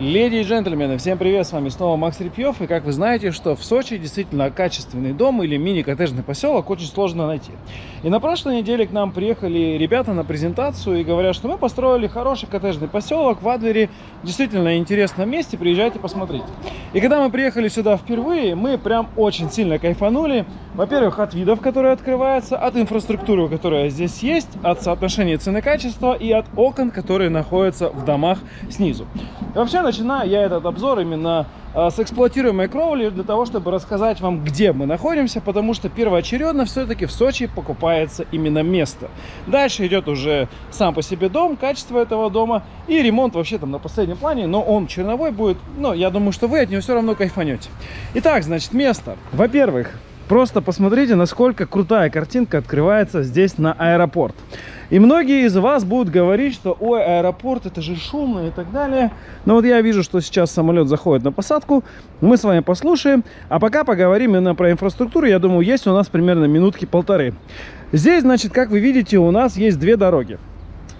Леди и джентльмены, всем привет, с вами снова Макс Репьев. И как вы знаете, что в Сочи действительно качественный дом или мини-коттеджный поселок очень сложно найти. И на прошлой неделе к нам приехали ребята на презентацию и говорят, что мы построили хороший коттеджный поселок в Адлере, действительно интересном месте, приезжайте посмотрите. И когда мы приехали сюда впервые, мы прям очень сильно кайфанули. Во-первых, от видов, которые открываются, от инфраструктуры, которая здесь есть, от соотношения цены-качества и от окон, которые находятся в домах снизу. И вообще, начинаю я этот обзор именно э, с эксплуатируемой кровли для того, чтобы рассказать вам, где мы находимся, потому что первоочередно все-таки в Сочи покупается именно место. Дальше идет уже сам по себе дом, качество этого дома и ремонт вообще там на последнем плане, но он черновой будет, но я думаю, что вы от него все равно кайфанете. Итак, значит, место. Во-первых, Просто посмотрите, насколько крутая картинка открывается здесь на аэропорт. И многие из вас будут говорить, что ой, аэропорт это же шумно и так далее. Но вот я вижу, что сейчас самолет заходит на посадку. Мы с вами послушаем. А пока поговорим именно про инфраструктуру. Я думаю, есть у нас примерно минутки полторы. Здесь, значит, как вы видите, у нас есть две дороги.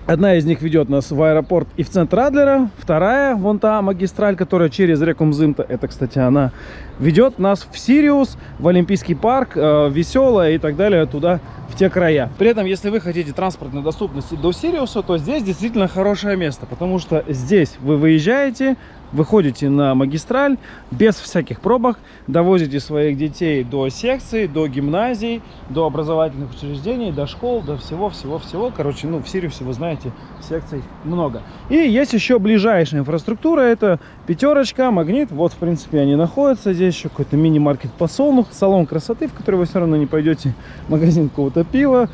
Одна из них ведет нас в аэропорт и в центр Адлера. Вторая, вон та магистраль, которая через реку Мзымта, это, кстати, она ведет нас в Сириус, в Олимпийский парк, э, Веселая и так далее, туда, в те края. При этом, если вы хотите транспортной доступности до Сириуса, то здесь действительно хорошее место, потому что здесь вы выезжаете, выходите на магистраль без всяких пробок, довозите своих детей до секций, до гимназий, до образовательных учреждений, до школ, до всего-всего-всего. Короче, ну, в Сириусе, вы знаете, секций много. И есть еще ближайшая инфраструктура, это пятерочка, магнит. Вот, в принципе, они находятся. Здесь еще какой-то мини-маркет подсолнух, салон красоты, в который вы все равно не пойдете, магазин какого-то пива,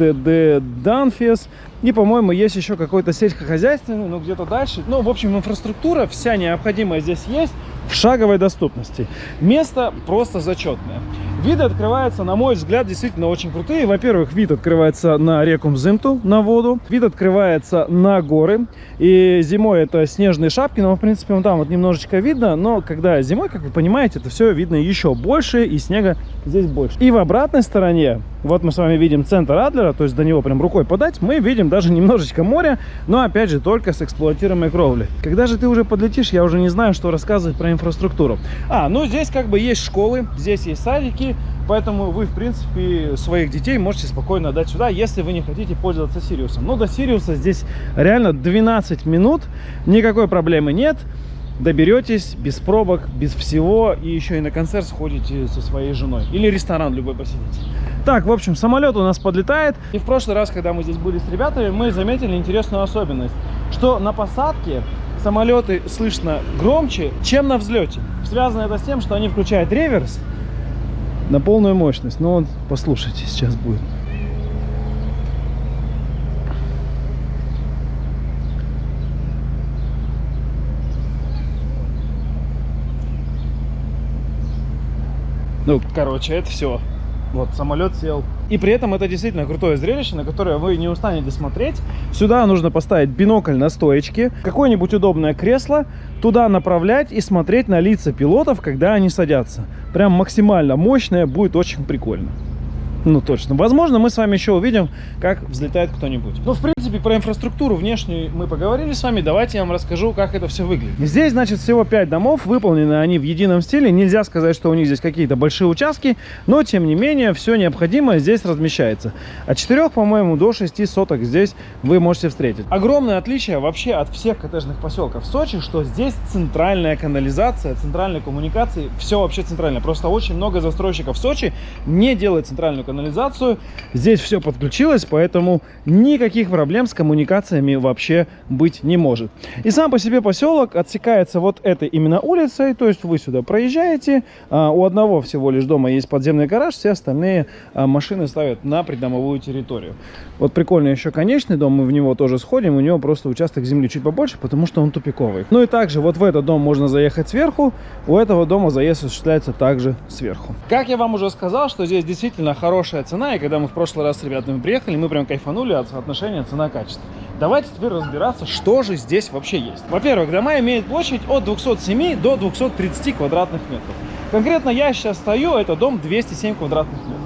ТД Данфес. И, по-моему, есть еще какой-то сельскохозяйственный, но где-то дальше. Ну, в общем, инфраструктура вся необходимая здесь есть в шаговой доступности. Место просто зачетное. Виды открываются, на мой взгляд, действительно очень крутые. Во-первых, вид открывается на реку Мзымту, на воду. Вид открывается на горы. И зимой это снежные шапки, но, в принципе, вон там вот немножечко видно. Но когда зимой, как вы понимаете, это все видно еще больше, и снега здесь больше. И в обратной стороне, вот мы с вами видим центр Адлера, то есть до него прям рукой подать, мы видим даже немножечко моря, но, опять же, только с эксплуатируемой кровли. Когда же ты уже подлетишь, я уже не знаю, что рассказывать про инфраструктуру. А, ну здесь как бы есть школы, здесь есть садики, поэтому вы, в принципе, своих детей можете спокойно отдать сюда, если вы не хотите пользоваться Сириусом. Но до Сириуса здесь реально 12 минут, никакой проблемы нет. Доберетесь без пробок, без всего, и еще и на концерт сходите со своей женой. Или ресторан любой посетите. Так, в общем, самолет у нас подлетает. И в прошлый раз, когда мы здесь были с ребятами, мы заметили интересную особенность, что на посадке самолеты слышно громче, чем на взлете. Связано это с тем, что они включают реверс, на полную мощность. Но он, послушайте, сейчас будет. Ну, короче, это все. Вот, самолет сел. И при этом это действительно крутое зрелище, на которое вы не устанете смотреть. Сюда нужно поставить бинокль на стоечке, какое-нибудь удобное кресло, туда направлять и смотреть на лица пилотов, когда они садятся. Прям максимально мощное, будет очень прикольно. Ну, точно. Возможно, мы с вами еще увидим, как взлетает кто-нибудь. Ну, в принципе, про инфраструктуру внешнюю мы поговорили с вами. Давайте я вам расскажу, как это все выглядит. Здесь, значит, всего 5 домов. Выполнены они в едином стиле. Нельзя сказать, что у них здесь какие-то большие участки. Но, тем не менее, все необходимое здесь размещается. От 4, по-моему, до 6 соток здесь вы можете встретить. Огромное отличие вообще от всех коттеджных поселков в Сочи, что здесь центральная канализация, центральные коммуникации. Все вообще центральное. Просто очень много застройщиков в Сочи не делает центральную канализацию. Здесь все подключилось, поэтому никаких проблем с коммуникациями вообще быть не может. И сам по себе поселок отсекается вот этой именно улицей, то есть вы сюда проезжаете, а, у одного всего лишь дома есть подземный гараж, все остальные а, машины ставят на придомовую территорию. Вот прикольный еще конечный дом, мы в него тоже сходим, у него просто участок земли чуть побольше, потому что он тупиковый. Ну и также вот в этот дом можно заехать сверху, у этого дома заезд осуществляется также сверху. Как я вам уже сказал, что здесь действительно хороший хорошая цена, и когда мы в прошлый раз с ребятами приехали, мы прям кайфанули от соотношения цена-качество. Давайте теперь разбираться, что же здесь вообще есть. Во-первых, дома имеют площадь от 207 до 230 квадратных метров. Конкретно я сейчас стою, это дом 207 квадратных метров.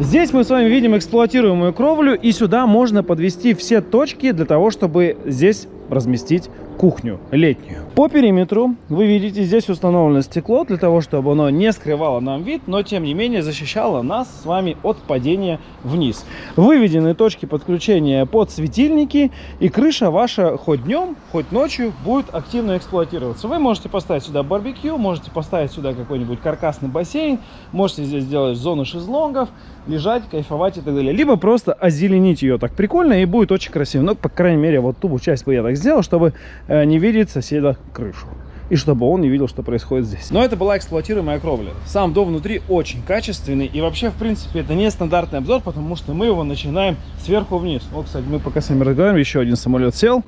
Здесь мы с вами видим эксплуатируемую кровлю, и сюда можно подвести все точки для того, чтобы здесь разместить кухню летнюю. По периметру вы видите, здесь установлено стекло для того, чтобы оно не скрывало нам вид, но тем не менее защищало нас с вами от падения вниз. Выведены точки подключения под светильники и крыша ваша хоть днем, хоть ночью будет активно эксплуатироваться. Вы можете поставить сюда барбекю, можете поставить сюда какой-нибудь каркасный бассейн, можете здесь сделать зону шезлонгов, лежать, кайфовать и так далее. Либо просто озеленить ее так прикольно и будет очень красиво. Но, по крайней мере, вот ту часть бы я так сделал, чтобы не видеть соседа крышу. И чтобы он не видел, что происходит здесь. Но это была эксплуатируемая кровля. Сам дом внутри очень качественный. И вообще, в принципе, это не стандартный обзор, потому что мы его начинаем сверху вниз. Вот, кстати, мы пока с вами разговариваем, еще один самолет сел.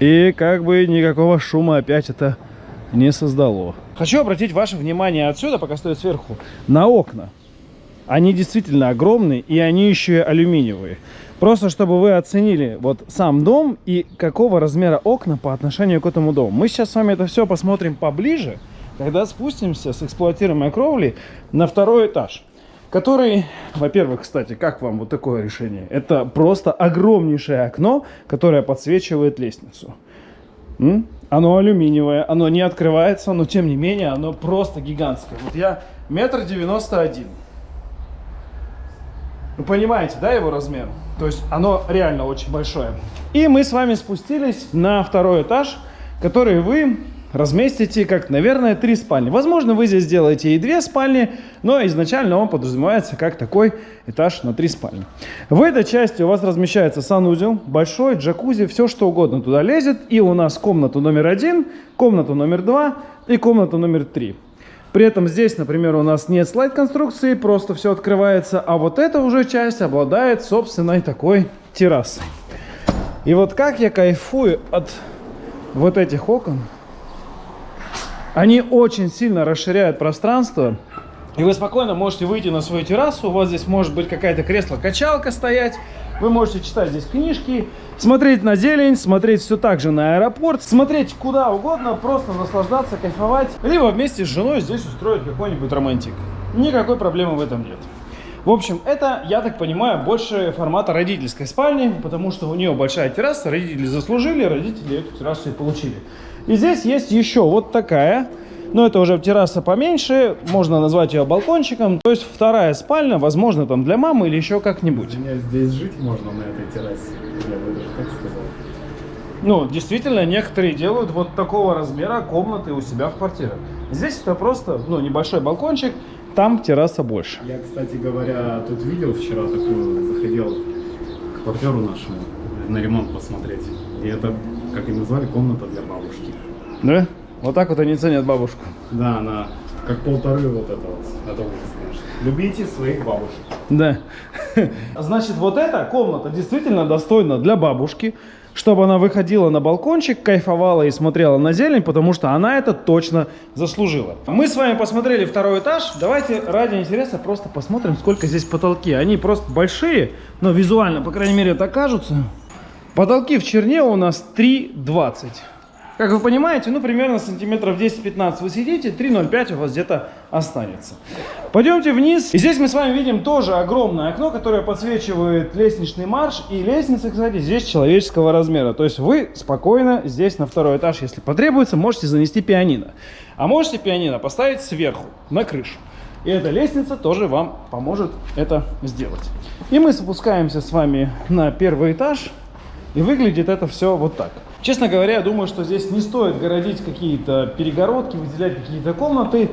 И как бы никакого шума опять это не создало. Хочу обратить ваше внимание отсюда, пока стоит сверху, на окна. Они действительно огромные, и они еще и алюминиевые. Просто чтобы вы оценили вот сам дом и какого размера окна по отношению к этому дому. Мы сейчас с вами это все посмотрим поближе, когда спустимся с эксплуатируемой кровли на второй этаж. Который, во-первых, кстати, как вам вот такое решение? Это просто огромнейшее окно, которое подсвечивает лестницу. М? Оно алюминиевое, оно не открывается, но тем не менее оно просто гигантское. Вот я метр девяносто один. Вы понимаете, да, его размер? То есть оно реально очень большое. И мы с вами спустились на второй этаж, который вы разместите как, наверное, три спальни. Возможно, вы здесь сделаете и две спальни, но изначально он подразумевается как такой этаж на три спальни. В этой части у вас размещается санузел, большой, джакузи, все что угодно туда лезет. И у нас комната номер один, комната номер два и комната номер три. При этом здесь, например, у нас нет слайд-конструкции, просто все открывается, а вот эта уже часть обладает собственной такой террасой. И вот как я кайфую от вот этих окон. Они очень сильно расширяют пространство. И вы спокойно можете выйти на свою террасу. У вас здесь может быть какая-то кресло-качалка стоять. Вы можете читать здесь книжки, смотреть на зелень, смотреть все так же на аэропорт, смотреть куда угодно, просто наслаждаться, кайфовать. Либо вместе с женой здесь устроить какой-нибудь романтик. Никакой проблемы в этом нет. В общем, это, я так понимаю, больше формата родительской спальни, потому что у нее большая терраса, родители заслужили, родители эту террасу и получили. И здесь есть еще вот такая но это уже терраса поменьше, можно назвать ее балкончиком. То есть вторая спальня, возможно, там для мамы или еще как-нибудь. Здесь жить можно на этой террасе, я бы даже так сказал. Ну, действительно, некоторые делают вот такого размера комнаты у себя в квартире. Здесь это просто, ну, небольшой балкончик, там терраса больше. Я, кстати говоря, тут видел вчера такую, заходил к квартиру нашему на ремонт посмотреть. И это, как и назвали, комната для бабушки. Да? Вот так вот они ценят бабушку. Да, она как полторы вот это вот. Это ужас, конечно. Любите своих бабушек. Да. Значит, вот эта комната действительно достойна для бабушки, чтобы она выходила на балкончик, кайфовала и смотрела на зелень, потому что она это точно заслужила. Мы с вами посмотрели второй этаж. Давайте ради интереса просто посмотрим, сколько здесь потолки. Они просто большие, но визуально, по крайней мере, так кажутся. Потолки в черне у нас 3,20. Как вы понимаете, ну примерно сантиметров 10-15 вы сидите, 3,05 у вас где-то останется. Пойдемте вниз. И здесь мы с вами видим тоже огромное окно, которое подсвечивает лестничный марш. И лестница, кстати, здесь человеческого размера. То есть вы спокойно здесь на второй этаж, если потребуется, можете занести пианино. А можете пианино поставить сверху, на крышу. И эта лестница тоже вам поможет это сделать. И мы спускаемся с вами на первый этаж. И выглядит это все вот так. Честно говоря, я думаю, что здесь не стоит городить какие-то перегородки, выделять какие-то комнаты.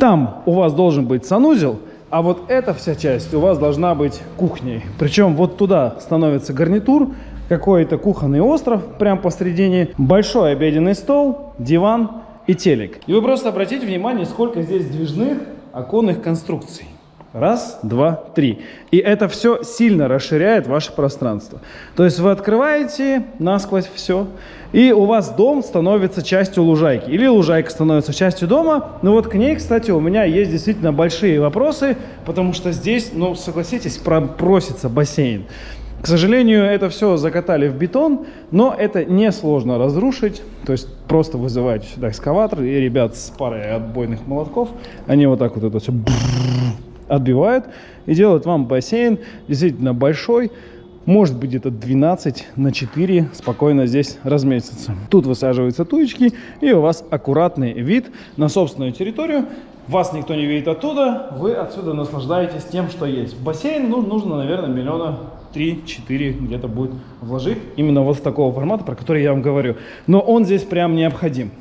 Там у вас должен быть санузел, а вот эта вся часть у вас должна быть кухней. Причем вот туда становится гарнитур, какой-то кухонный остров прямо посредине, большой обеденный стол, диван и телек. И вы просто обратите внимание, сколько здесь движных оконных конструкций. Раз, два, три. И это все сильно расширяет ваше пространство. То есть вы открываете насквозь все, и у вас дом становится частью лужайки. Или лужайка становится частью дома. Но вот к ней, кстати, у меня есть действительно большие вопросы, потому что здесь, ну, согласитесь, просится бассейн. К сожалению, это все закатали в бетон, но это несложно разрушить. То есть просто вызываете сюда экскаватор, и ребят с парой отбойных молотков, они вот так вот это все отбивают и делают вам бассейн действительно большой, может быть где-то 12 на 4 спокойно здесь разместится. Тут высаживаются туечки и у вас аккуратный вид на собственную территорию. Вас никто не видит оттуда, вы отсюда наслаждаетесь тем, что есть. бассейн ну, нужно, наверное, миллиона 3-4 где-то будет вложить именно вот в такого формата, про который я вам говорю. Но он здесь прям необходим.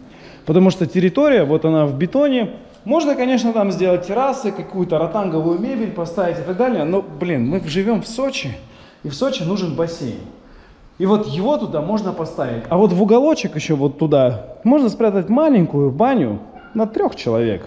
Потому что территория, вот она в бетоне, можно, конечно, там сделать террасы, какую-то ротанговую мебель поставить и так далее, но, блин, мы живем в Сочи, и в Сочи нужен бассейн. И вот его туда можно поставить. А вот в уголочек еще вот туда можно спрятать маленькую баню на трех человек.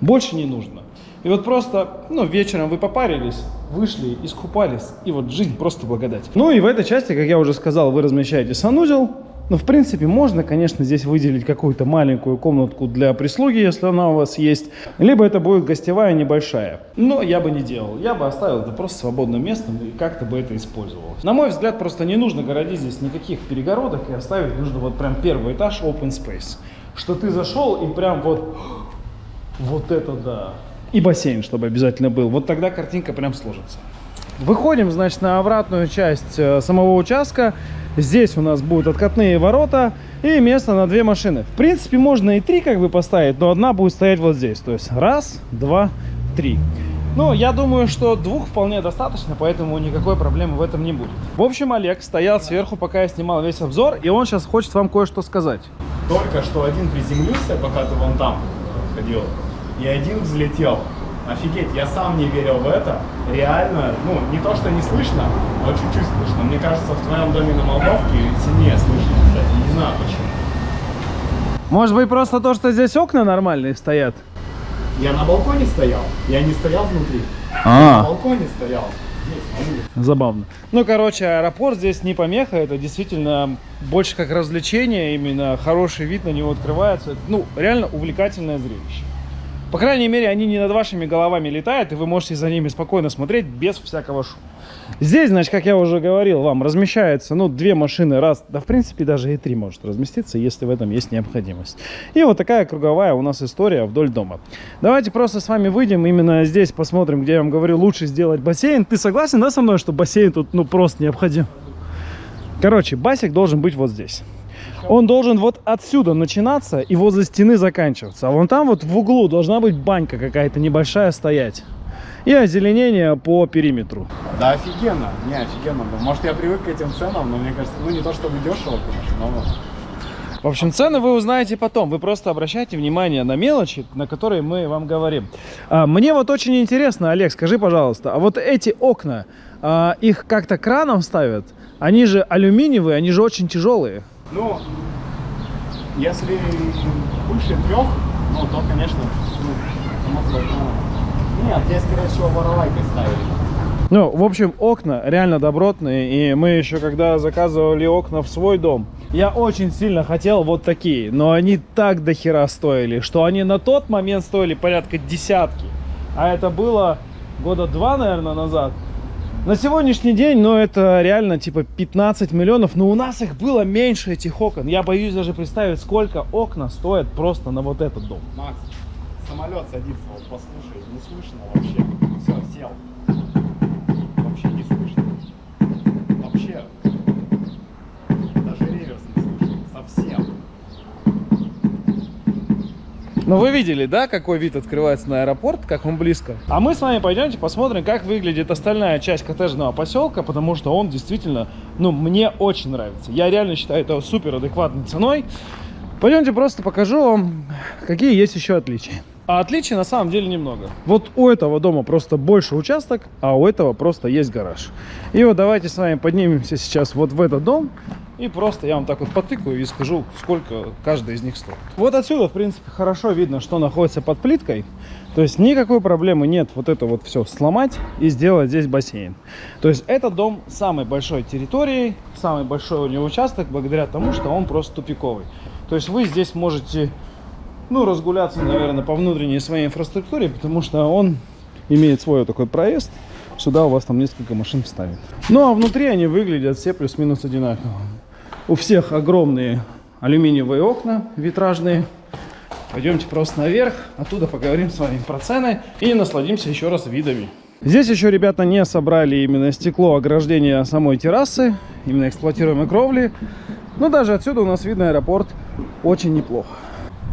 Больше не нужно. И вот просто, ну, вечером вы попарились, вышли, искупались, и вот жизнь просто благодать. Ну и в этой части, как я уже сказал, вы размещаете санузел, ну, в принципе, можно, конечно, здесь выделить какую-то маленькую комнатку для прислуги, если она у вас есть. Либо это будет гостевая небольшая. Но я бы не делал. Я бы оставил это просто свободным местом и как-то бы это использовалось. На мой взгляд, просто не нужно городить здесь никаких перегородок и оставить нужно вот прям первый этаж open space. Что ты зашел и прям вот... Вот это да. И бассейн, чтобы обязательно был. Вот тогда картинка прям сложится. Выходим, значит, на обратную часть э, самого участка. Здесь у нас будут откатные ворота и место на две машины. В принципе, можно и три как бы поставить, но одна будет стоять вот здесь. То есть раз, два, три. Ну, я думаю, что двух вполне достаточно, поэтому никакой проблемы в этом не будет. В общем, Олег стоял сверху, пока я снимал весь обзор, и он сейчас хочет вам кое-что сказать. Только что один приземлился, пока ты вон там ходил, и один взлетел. Офигеть, я сам не верил в это. Реально, ну, не то, что не слышно, но чуть-чуть слышно. Мне кажется, в твоем доме на Молдовке сильнее слышно, кстати. Не знаю почему. Может быть, просто то, что здесь окна нормальные стоят? Я на балконе стоял, я не стоял внутри. А. На балконе стоял. Здесь. Забавно. Ну, короче, аэропорт здесь не помеха, это действительно больше как развлечение, именно хороший вид на него открывается. Ну, реально увлекательное зрелище. По крайней мере, они не над вашими головами летают, и вы можете за ними спокойно смотреть без всякого шума. Здесь, значит, как я уже говорил вам, размещается, ну, две машины раз, да, в принципе, даже и три может разместиться, если в этом есть необходимость. И вот такая круговая у нас история вдоль дома. Давайте просто с вами выйдем, именно здесь посмотрим, где я вам говорю, лучше сделать бассейн. Ты согласен, да, со мной, что бассейн тут, ну, просто необходим? Короче, басик должен быть вот здесь. Он должен вот отсюда начинаться и возле стены заканчиваться. А вон там вот в углу должна быть банька какая-то небольшая стоять. И озеленение по периметру. Да офигенно, не офигенно. Может я привык к этим ценам, но мне кажется, ну не то чтобы дешево, конечно, но... В общем, цены вы узнаете потом. Вы просто обращайте внимание на мелочи, на которые мы вам говорим. А, мне вот очень интересно, Олег, скажи, пожалуйста, а вот эти окна, а, их как-то краном ставят? Они же алюминиевые, они же очень тяжелые. Ну, если выше трех, ну то, конечно, ну, ну, Нет, здесь, скорее всего, воровайкой ставили. Ну, в общем, окна реально добротные. И мы еще, когда заказывали окна в свой дом, я очень сильно хотел вот такие. Но они так до хера стоили, что они на тот момент стоили порядка десятки. А это было года два, наверное, назад. На сегодняшний день, ну, это реально типа 15 миллионов, но у нас их было меньше, этих окон. Я боюсь даже представить, сколько окна стоят просто на вот этот дом. Макс, самолет садится, вот послушай, не слышно вообще. Все, сел. Вообще не слышно. Вообще. Даже реверс не слышно. Совсем. Ну вы видели, да, какой вид открывается на аэропорт, как он близко. А мы с вами пойдемте посмотрим, как выглядит остальная часть коттеджного поселка, потому что он действительно, ну, мне очень нравится. Я реально считаю это супер адекватной ценой. Пойдемте просто покажу вам, какие есть еще отличия. А отличий на самом деле немного. Вот у этого дома просто больше участок, а у этого просто есть гараж. И вот давайте с вами поднимемся сейчас вот в этот дом. И просто я вам так вот потыкаю и скажу, сколько каждый из них стоит. Вот отсюда, в принципе, хорошо видно, что находится под плиткой. То есть никакой проблемы нет вот это вот все сломать и сделать здесь бассейн. То есть этот дом самой большой территорией, самый большой у него участок, благодаря тому, что он просто тупиковый. То есть вы здесь можете, ну, разгуляться, наверное, по внутренней своей инфраструктуре, потому что он имеет свой такой проезд. Сюда у вас там несколько машин встанет. Ну, а внутри они выглядят все плюс-минус одинаково. У всех огромные алюминиевые окна витражные. Пойдемте просто наверх, оттуда поговорим с вами про цены и насладимся еще раз видами. Здесь еще ребята не собрали именно стекло ограждения самой террасы, именно эксплуатируемой кровли. Но даже отсюда у нас видно аэропорт очень неплохо.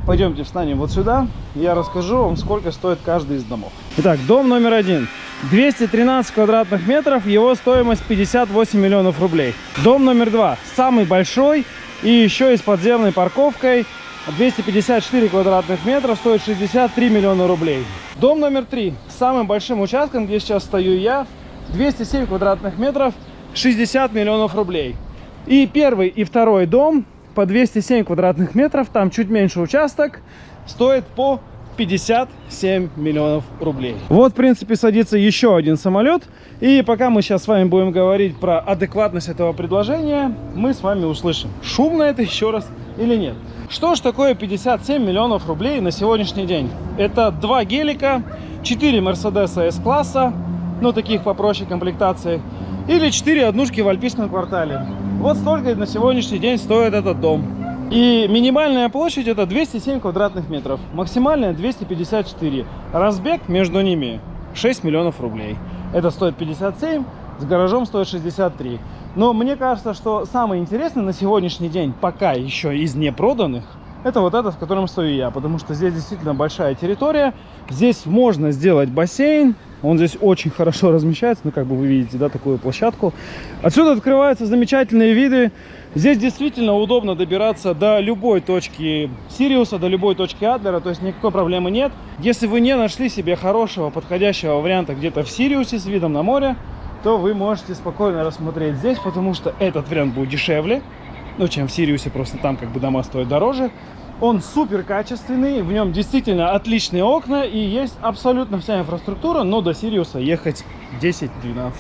Пойдемте встанем вот сюда, я расскажу вам, сколько стоит каждый из домов. Итак, дом номер один. 213 квадратных метров, его стоимость 58 миллионов рублей. Дом номер два, самый большой и еще и с подземной парковкой, 254 квадратных метра, стоит 63 миллиона рублей. Дом номер три, самым большим участком, где сейчас стою я, 207 квадратных метров, 60 миллионов рублей. И первый и второй дом по 207 квадратных метров, там чуть меньше участок, стоит по 57 миллионов рублей. Вот, в принципе, садится еще один самолет. И пока мы сейчас с вами будем говорить про адекватность этого предложения, мы с вами услышим, шумно это еще раз или нет. Что ж такое 57 миллионов рублей на сегодняшний день? Это два гелика, 4 Мерседеса S-класса, ну таких попроще комплектации, или 4 однушки в Альпийском квартале. Вот столько на сегодняшний день стоит этот дом. И минимальная площадь это 207 квадратных метров, максимальная 254. Разбег между ними 6 миллионов рублей. Это стоит 57, с гаражом стоит 63. Но мне кажется, что самое интересное на сегодняшний день, пока еще из непроданных, это вот этот, в котором стою я. Потому что здесь действительно большая территория. Здесь можно сделать бассейн. Он здесь очень хорошо размещается. Ну, как бы вы видите, да, такую площадку. Отсюда открываются замечательные виды. Здесь действительно удобно добираться до любой точки Сириуса, до любой точки Адлера. То есть никакой проблемы нет. Если вы не нашли себе хорошего, подходящего варианта где-то в Сириусе с видом на море, то вы можете спокойно рассмотреть здесь, потому что этот вариант будет дешевле, ну, чем в Сириусе, просто там как бы дома стоят дороже. Он супер качественный, в нем действительно отличные окна и есть абсолютно вся инфраструктура, но до Сириуса ехать 10-12 минут.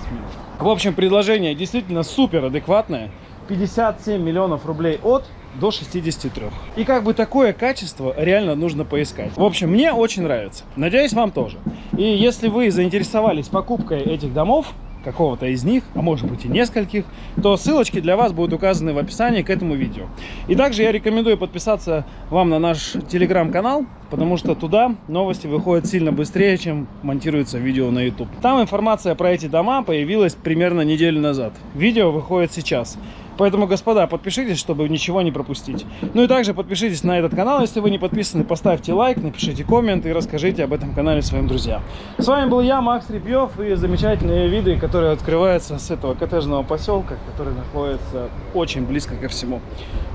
В общем, предложение действительно супер адекватное. 57 миллионов рублей от до 63. И как бы такое качество реально нужно поискать. В общем, мне очень нравится. Надеюсь, вам тоже. И если вы заинтересовались покупкой этих домов, какого-то из них, а может быть и нескольких, то ссылочки для вас будут указаны в описании к этому видео. И также я рекомендую подписаться вам на наш телеграм-канал, потому что туда новости выходят сильно быстрее, чем монтируется видео на YouTube. Там информация про эти дома появилась примерно неделю назад. Видео выходит сейчас. Поэтому, господа, подпишитесь, чтобы ничего не пропустить. Ну и также подпишитесь на этот канал, если вы не подписаны, поставьте лайк, напишите коммент и расскажите об этом канале своим друзьям. С вами был я, Макс Репьев, и замечательные виды, которые открываются с этого коттеджного поселка, который находится очень близко ко всему.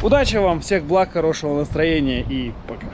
Удачи вам, всех благ, хорошего настроения и пока.